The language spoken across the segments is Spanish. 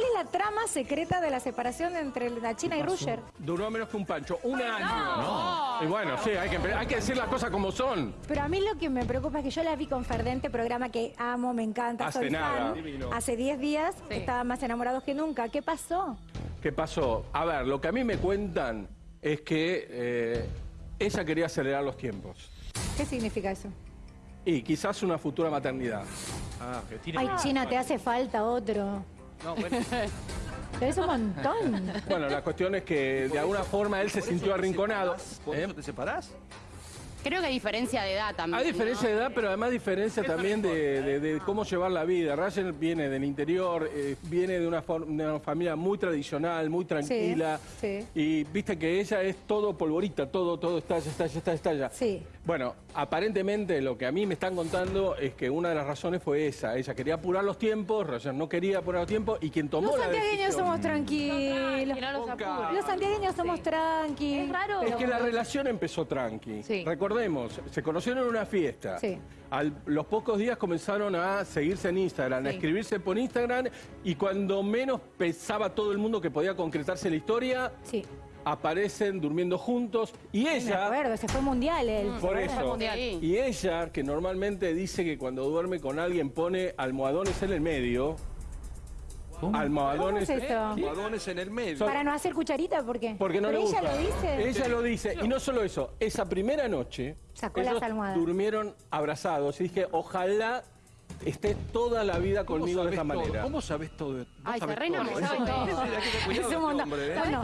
¿Cuál es la trama secreta de la separación entre la China y Rusher? Duró menos que un pancho, un año. Y bueno, sí, hay que, empe- hay que decir las cosas como son. Pero a mí lo que me preocupa es que yo la vi con Ferdente, programa que amo, me encanta, Hace soy nada. fan. Divino. Hace 10 días estaban más enamorados que nunca. ¿Qué pasó? ¿Qué pasó? A ver, lo que a mí me cuentan es que eh, ella quería acelerar los tiempos. ¿Qué significa eso? Y quizás una futura maternidad. Ah, que tiene... Ay, China, te hace falta otro. No, bueno. Es un montón. Bueno, la cuestión es que de alguna forma él se sintió arrinconado. ¿Por ¿eh? eso te separás? Creo que hay diferencia de edad también. Hay diferencia ¿no? de edad, pero además diferencia también de, de- de cómo llevar la vida. Ryan viene del interior, eh, viene de una, for- de una familia muy tradicional, muy tranquila. sí. Y viste que ella es todo polvorita, todo, todo estalla, estalla, estalla, estalla. Sí. Bueno, aparentemente lo que a mí me están contando es que una de las razones fue esa. Ella quería apurar los tiempos, Ryan no quería apurar los tiempos y quien tomó Los la santiagueños decisión... somos tranquilos. No los. Los santiagueños somos tranquilos. Es raro. Es que la relación empezó tranqui. Sí. Recordemos, se conocieron en una fiesta. Sí. A los pocos días comenzaron a seguirse en Instagram, a Sí. escribirse por Instagram y cuando menos pensaba todo el mundo que podía concretarse la historia, Sí. aparecen durmiendo juntos y Me ella... acuerdo, se fue mundial él. Por ¿se eso. Sí. Y ella, que normalmente dice que cuando duerme con alguien pone almohadones en el medio. Almohadones. ¿Cómo es eso? Almohadones en el medio. Para no hacer cucharita, ¿por qué? Porque no Pero le ella lo dice. Ella lo dice. Y no solo eso, esa primera noche Sacó ellos las almohadas. durmieron abrazados. Y dije, ojalá esté toda la vida ¿Cómo conmigo de esta todo? manera. ¿Cómo sabes todo? ¿Vos Ay, se que este ¿eh? Bueno,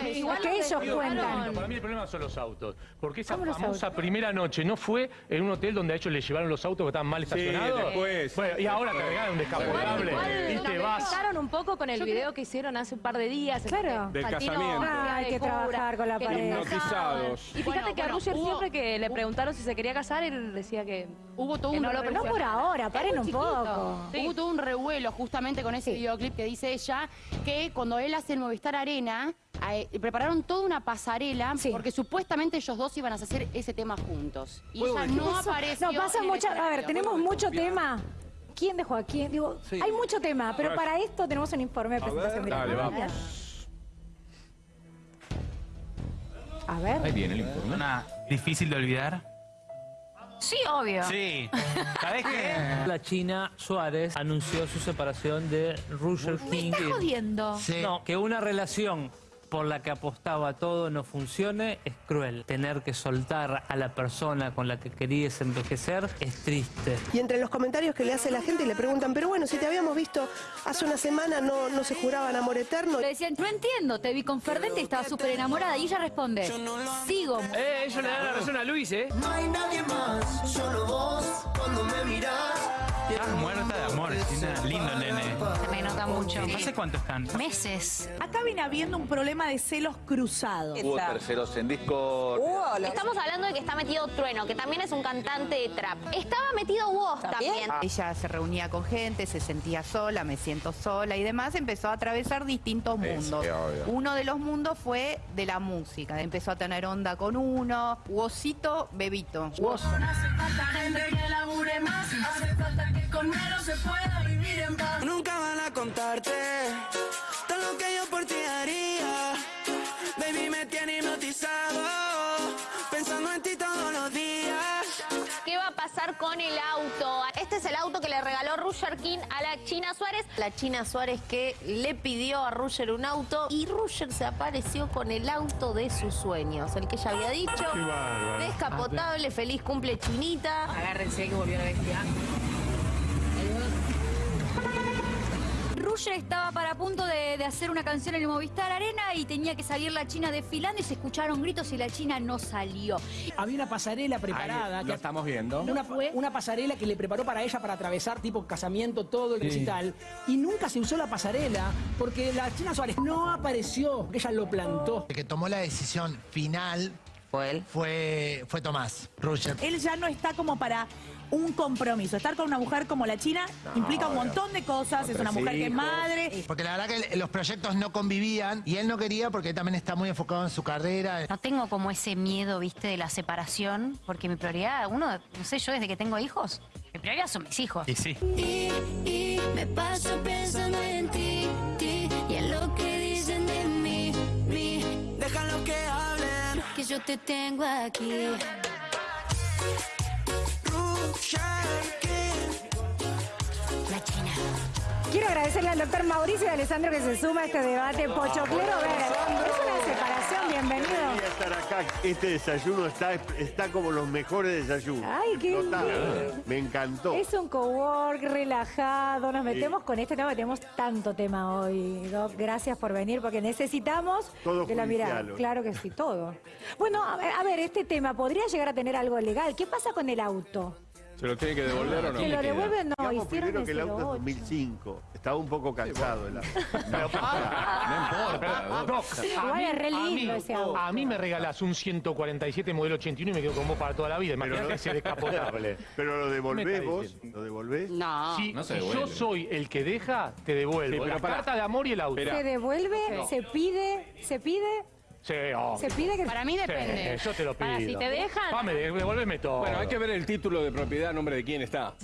que igual ellos lo cuentan. Para mí el problema son los autos. Porque esa ¿Cómo los famosa autos? primera noche no fue en un hotel donde a ellos les llevaron los autos que estaban mal estacionados. después. Bueno, y ahora te regalan un descapotable y Igual te vas. un poco con el video que hicieron hace un par de días. en Claro. Del casamiento. Hay que trabajar con la pareja. Y fíjate Bueno, que a Roger hubo- siempre que le preguntaron si se quería casar, él decía que... Hubo todo un no lo revuelo. No por ahora, paren un chiquito. poco. Sí. Hubo todo un revuelo justamente con ese Sí. videoclip que dice ella, que cuando él hace el Movistar Arena, eh, prepararon toda una pasarela Sí. porque supuestamente ellos dos iban a hacer ese tema juntos. Y ¿Puedo ella no apareció. No, pasa mucho. A ver, tenemos mucho tema. ¿Quién dejó a quién? Digo, Sí. hay mucho tema, pero para esto tenemos un informe de presentación. ver, dale, vamos. A ver. Ahí viene el informe. Una difícil de olvidar. Sí, obvio. Sí. ¿Sabés qué? La China Suárez anunció su separación de Roger King. jodiendo. No, que una relación por la que apostaba todo no funcione es cruel. Tener que soltar a la persona con la que querías envejecer es triste. Y entre los comentarios que le hace la gente le preguntan, pero bueno, si te habíamos visto hace una semana, ¿no, no se juraban amor eterno? Le decían, no entiendo, te vi con Ferdente y estaba súper enamorada. Y ella responde, sigo. Eh, ellos le dan la razón a Luis, ¿eh? No hay nadie más, solo vos cuando me mirás. Estás muerta de amor, lindo nene. Se me nota mucho. ¿Hace cuánto están? Meses. Acá viene habiendo un problema de celos cruzados. Hubo terceros en Discord. Estamos hablando de que está metido Trueno, que también es un cantante de trap. Estaba metido Woz también. Ella se reunía con gente, se sentía sola, me siento sola y demás. Empezó a atravesar distintos mundos. Uno de los mundos fue de la música. Empezó a tener onda con uno. Wosito, Bebito. Woz. Hace falta gente que labure más. A contarte todo lo que yo por ti haría. Baby, me tiene hipnotizado. Pensando en ti todos los días. ¿Qué va a pasar con el auto? Este es el auto que le regaló Roger King a la China Suárez. La China Suárez que le pidió a Roger un auto y Roger se apareció con el auto de sus sueños, el que ella había dicho. Descapotable, feliz cumple Chinita. Agárrense que volvió la bestia. Estaba para punto de, de hacer una canción en el Movistar Arena y tenía que salir la China desfilando y se escucharon gritos y la China no salió. Había una pasarela preparada. Ahí que- lo estamos viendo. Una, una pasarela que le preparó para ella para atravesar tipo casamiento todo el recital y nunca se usó la pasarela porque la China Suárez no apareció, ella lo plantó. El que tomó la decisión final Fue él. fue, fue Tomás Roger. Él ya no está como para un compromiso. Estar con una mujer como la China implica un montón de cosas. Es una mujer que es madre. Porque la verdad que los proyectos no convivían y él no quería porque él también está muy enfocado en su carrera. No tengo como ese miedo, viste, de la separación, porque mi prioridad, uno, no sé, yo desde que tengo hijos, mi prioridad son mis hijos. Y sí. Y, y me paso pensando en ti, ti. Te tengo aquí. Quiero agradecerle al doctor Mauricio y a Alessandro que se suma a este debate pochoclero. A ver, es una separación, bienvenido. Quería estar acá. Este desayuno está, está como los mejores desayunos. Ay, qué bien. Me encantó. Es un cowork relajado, nos metemos con este tema, tenemos tanto tema hoy, Doc. Gracias por venir, porque necesitamos Todo de la mirada. Claro que sí, todo. Bueno, a ver, a ver, este tema podría llegar a tener algo legal. ¿Qué pasa con el auto? ¿Se lo tiene que devolver o no? ¿Que lo devuelven? No, Digamos hicieron primero que el auto es 08. 2005. Estaba un poco cansado el auto. No importa. Doc, Igual a mí, es re lindo ese auto. a mí me regalás un 147 modelo 81 y me quedo con vos para toda la vida. Imagínate ese descapotable. Pero lo devolvés ¿Qué me vos, lo devolvés. No. Si, No se si devuelve. yo soy el que deja, te devuelvo. Sí, pero la pará. carta de amor y el auto. ¿Se devuelve? ¿Se pide? ¿Se pide? Sí, obvio. ¿Se pide que Para mí depende. Sí, yo te lo pido. Para, si te dejan- devuélveme todo. Bueno, hay que ver el título de propiedad nombre de quién está.